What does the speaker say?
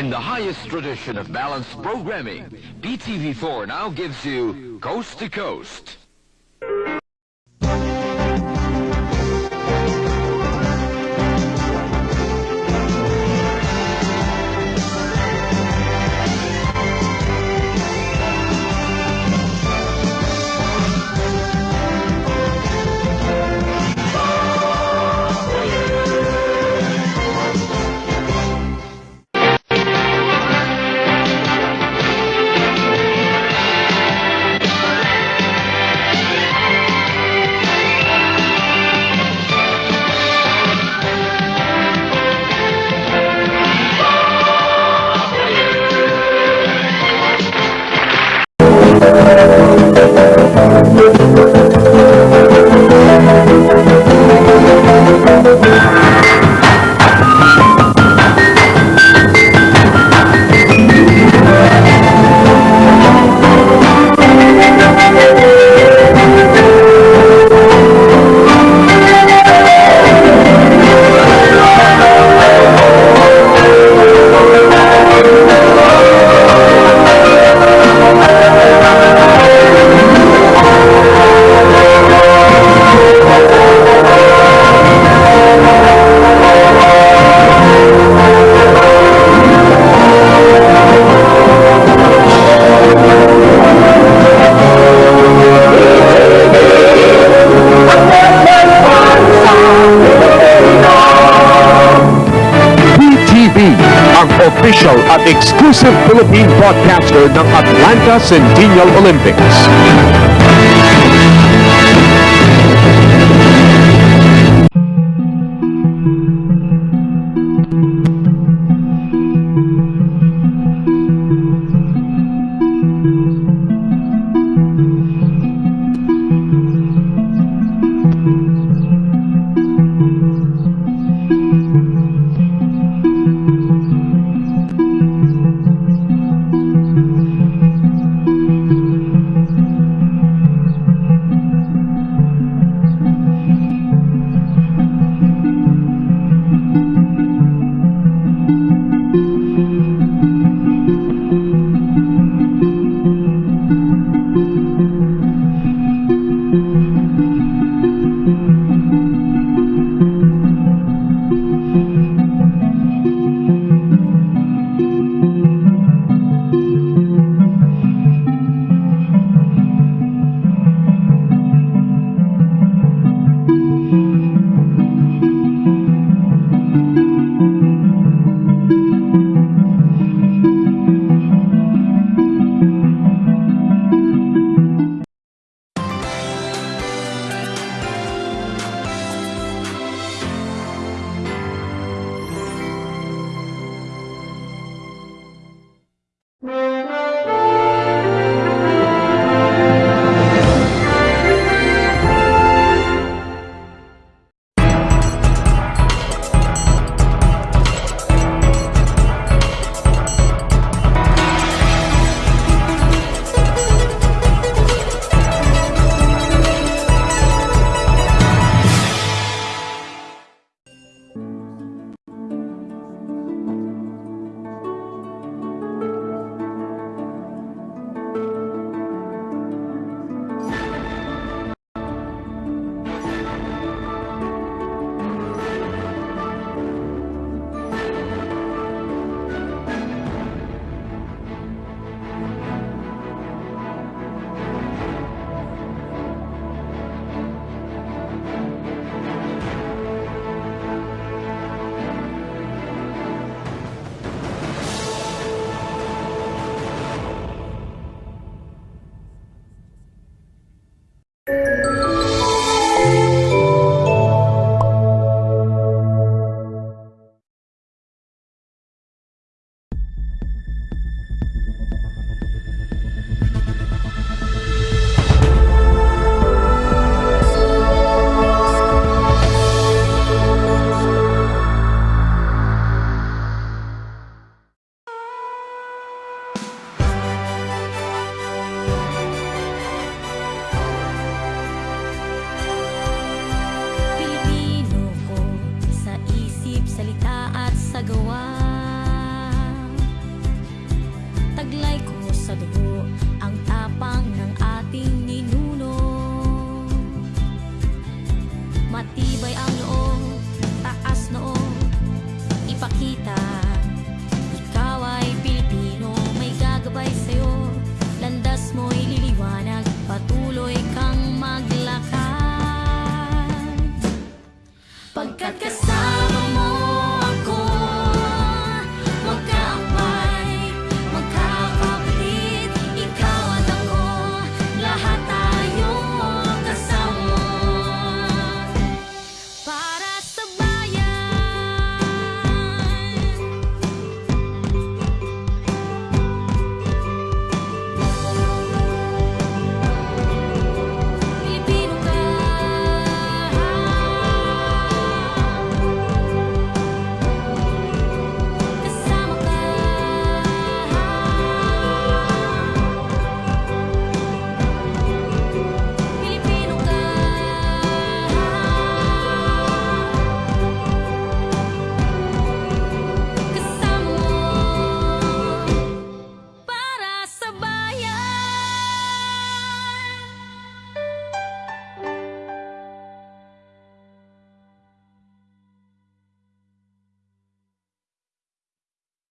In the highest tradition of balanced programming, PTV4 now gives you Coast to Coast. Exclusive Philippine broadcaster ng Atlanta Centennial Olympics.